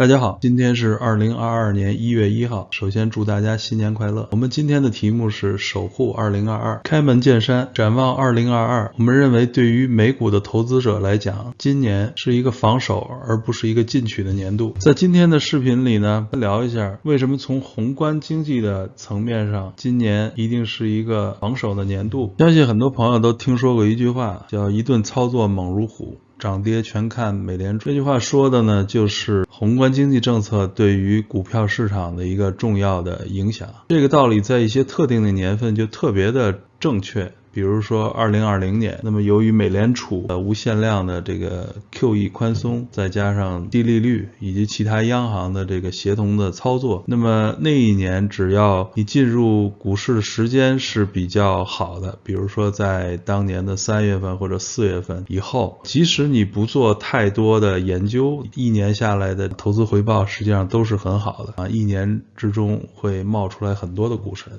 大家好，今天是二零二二年一月一号。首先祝大家新年快乐。我们今天的题目是守护二零二二，开门见山，展望二零二二。我们认为，对于美股的投资者来讲，今年是一个防守而不是一个进取的年度。在今天的视频里呢，聊一下为什么从宏观经济的层面上，今年一定是一个防守的年度。相信很多朋友都听说过一句话，叫“一顿操作猛如虎”。涨跌全看美联储。这句话说的呢，就是宏观经济政策对于股票市场的一个重要的影响。这个道理在一些特定的年份就特别的正确。比如说，二零二零年，那么由于美联储的无限量的这个 QE 宽松，再加上低利率以及其他央行的这个协同的操作，那么那一年只要你进入股市的时间是比较好的，比如说在当年的三月份或者四月份以后，即使你不做太多的研究，一年下来的投资回报实际上都是很好的啊，一年之中会冒出来很多的股神。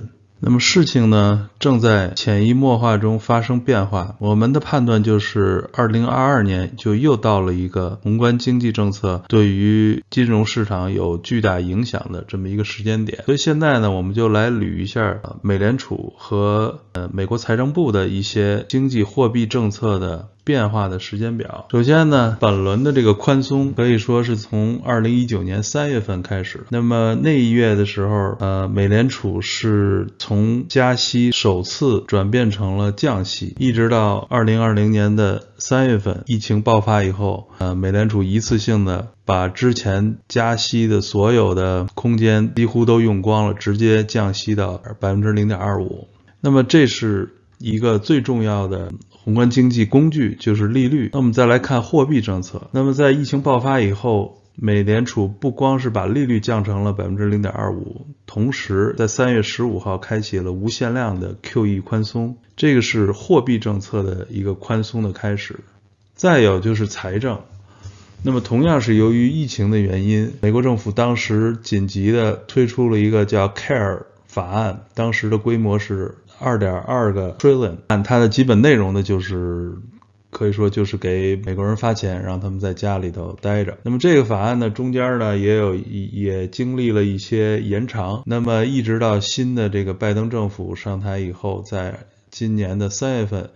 那么事情呢，正在潜移默化中发生变化。我们的判断就是，二零二二年就又到了一个宏观经济政策对于金融市场有巨大影响的这么一个时间点。所以现在呢，我们就来捋一下美联储和呃美国财政部的一些经济货币政策的。变化的时间表。首先呢，本轮的这个宽松可以说是从二零一九年三月份开始。那么那一月的时候，呃，美联储是从加息首次转变成了降息，一直到二零二零年的三月份，疫情爆发以后，呃，美联储一次性的把之前加息的所有的空间几乎都用光了，直接降息到百分之零点二五。那么这是一个最重要的。宏观经济工具就是利率。那我们再来看货币政策。那么在疫情爆发以后，美联储不光是把利率降成了百分之零点二五，同时在三月十五号开启了无限量的 QE 宽松，这个是货币政策的一个宽松的开始。再有就是财政。那么同样是由于疫情的原因，美国政府当时紧急的推出了一个叫 CARE 法案，当时的规模是。二点二个 trillion，按它的基本内容呢，就是可以说就是给美国人发钱，让他们在家里头待着。那么这个法案呢，中间呢也有也经历了一些延长。那么一直到新的这个拜登政府上台以后，在今年的三月份，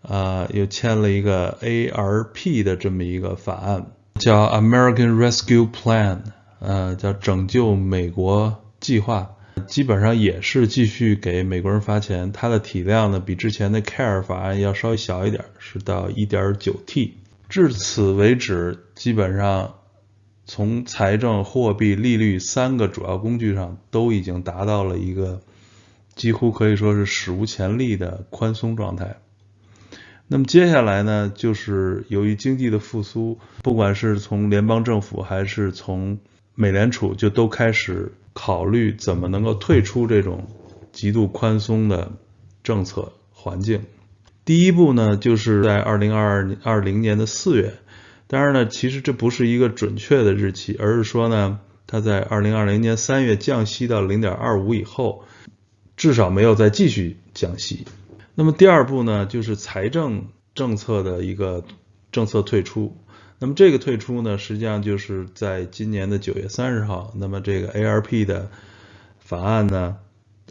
啊，又签了一个 ARP 的这么一个法案，叫 American Rescue Plan，呃，叫拯救美国计划。基本上也是继续给美国人发钱，它的体量呢比之前的 CARE 法案要稍微小一点，是到 1.9T。至此为止，基本上从财政、货币、利率三个主要工具上都已经达到了一个几乎可以说是史无前例的宽松状态。那么接下来呢，就是由于经济的复苏，不管是从联邦政府还是从美联储，就都开始。考虑怎么能够退出这种极度宽松的政策环境。第一步呢，就是在二零二二二零年的四月。当然呢，其实这不是一个准确的日期，而是说呢，它在二零二零年三月降息到零点二五以后，至少没有再继续降息。那么第二步呢，就是财政政策的一个政策退出。那么这个退出呢，实际上就是在今年的九月三十号，那么这个 ARP 的法案呢，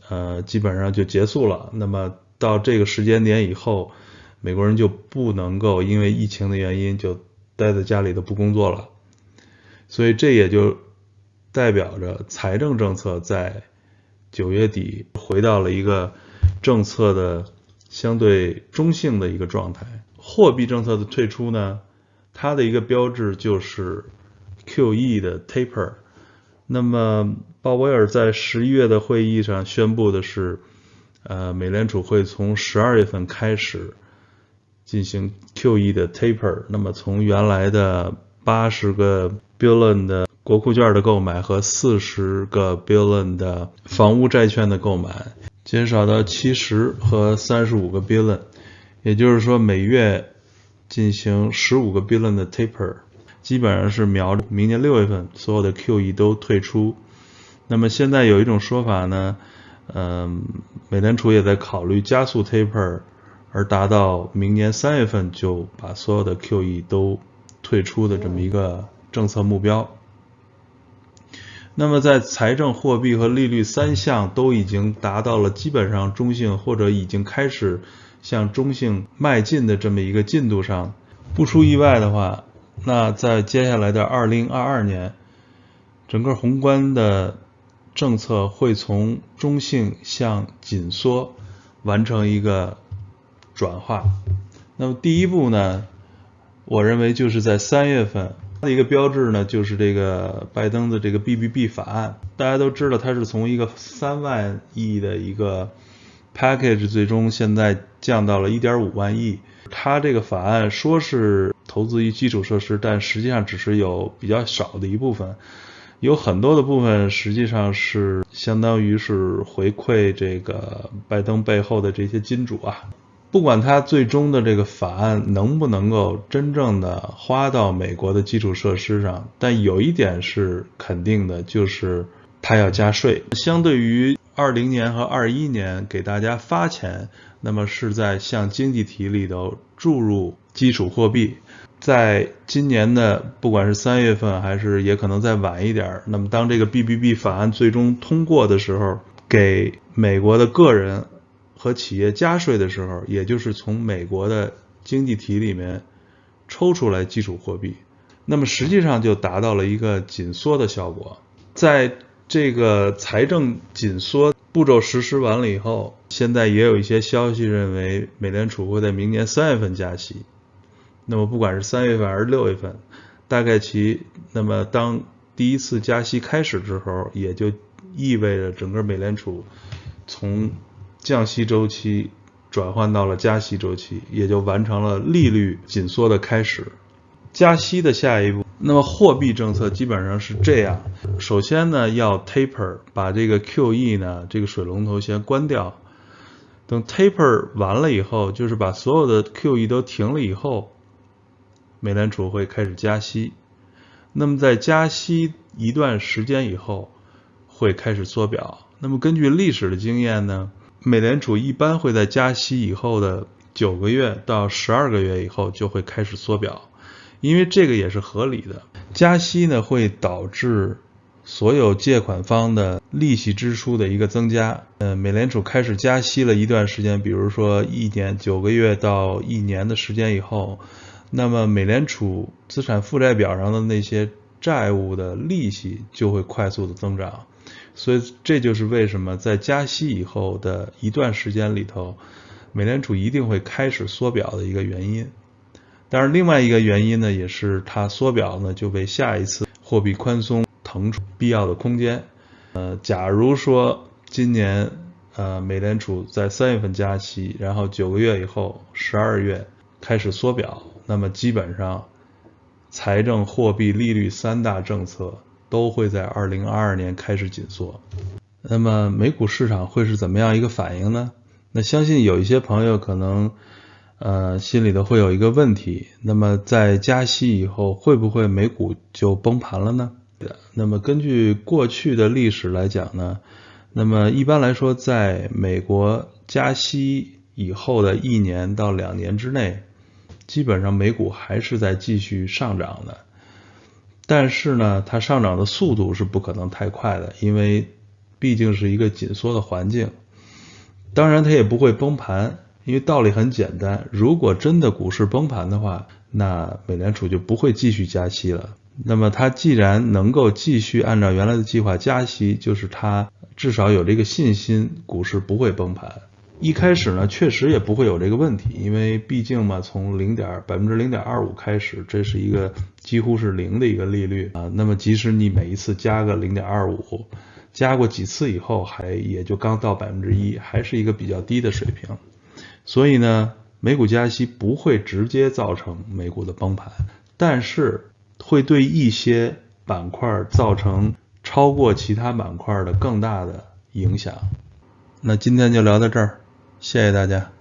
呃，基本上就结束了。那么到这个时间点以后，美国人就不能够因为疫情的原因就待在家里头不工作了。所以这也就代表着财政政策在九月底回到了一个政策的相对中性的一个状态。货币政策的退出呢？它的一个标志就是 QE 的 taper。那么鲍威尔在十一月的会议上宣布的是，呃，美联储会从十二月份开始进行 QE 的 taper。那么从原来的八十个 billion 的国库券的购买和四十个 billion 的房屋债券的购买，减少到七十和三十五个 billion。也就是说，每月。进行十五个 billion 的 taper，基本上是瞄着明年六月份所有的 QE 都退出。那么现在有一种说法呢，嗯，美联储也在考虑加速 taper，而达到明年三月份就把所有的 QE 都退出的这么一个政策目标。那么在财政、货币和利率三项都已经达到了基本上中性或者已经开始向中性迈进的这么一个进度上，不出意外的话，那在接下来的二零二二年，整个宏观的政策会从中性向紧缩完成一个转化。那么第一步呢，我认为就是在三月份。的一个标志呢，就是这个拜登的这个 BBB 法案。大家都知道，它是从一个三万亿的一个 package，最终现在降到了一点五万亿。它这个法案说是投资于基础设施，但实际上只是有比较少的一部分，有很多的部分实际上是相当于是回馈这个拜登背后的这些金主啊。不管他最终的这个法案能不能够真正的花到美国的基础设施上，但有一点是肯定的，就是他要加税。相对于二零年和二一年给大家发钱，那么是在向经济体里头注入基础货币。在今年的不管是三月份还是也可能再晚一点，那么当这个 BBB 法案最终通过的时候，给美国的个人。和企业加税的时候，也就是从美国的经济体里面抽出来基础货币，那么实际上就达到了一个紧缩的效果。在这个财政紧缩步骤实施完了以后，现在也有一些消息认为，美联储会在明年三月份加息。那么不管是三月份还是六月份，大概其那么当第一次加息开始之后，也就意味着整个美联储从降息周期转换到了加息周期，也就完成了利率紧缩的开始。加息的下一步，那么货币政策基本上是这样：首先呢，要 taper，把这个 QE 呢这个水龙头先关掉。等 taper 完了以后，就是把所有的 QE 都停了以后，美联储会开始加息。那么在加息一段时间以后，会开始缩表。那么根据历史的经验呢？美联储一般会在加息以后的九个月到十二个月以后就会开始缩表，因为这个也是合理的。加息呢会导致所有借款方的利息支出的一个增加。呃，美联储开始加息了一段时间，比如说一年九个月到一年的时间以后，那么美联储资产负债表上的那些债务的利息就会快速的增长。所以这就是为什么在加息以后的一段时间里头，美联储一定会开始缩表的一个原因。当然，另外一个原因呢，也是它缩表呢，就为下一次货币宽松腾出必要的空间。呃，假如说今年呃美联储在三月份加息，然后九个月以后十二月开始缩表，那么基本上财政、货币、利率三大政策。都会在二零二二年开始紧缩，那么美股市场会是怎么样一个反应呢？那相信有一些朋友可能，呃，心里头会有一个问题，那么在加息以后，会不会美股就崩盘了呢？那么根据过去的历史来讲呢，那么一般来说，在美国加息以后的一年到两年之内，基本上美股还是在继续上涨的。但是呢，它上涨的速度是不可能太快的，因为毕竟是一个紧缩的环境。当然，它也不会崩盘，因为道理很简单：如果真的股市崩盘的话，那美联储就不会继续加息了。那么，它既然能够继续按照原来的计划加息，就是它至少有这个信心，股市不会崩盘。一开始呢，确实也不会有这个问题，因为毕竟嘛，从零点百分之零点二五开始，这是一个几乎是零的一个利率啊。那么即使你每一次加个零点二五，加过几次以后，还也就刚到百分之一，还是一个比较低的水平。所以呢，美股加息不会直接造成美股的崩盘，但是会对一些板块造成超过其他板块的更大的影响。那今天就聊到这儿。谢谢大家。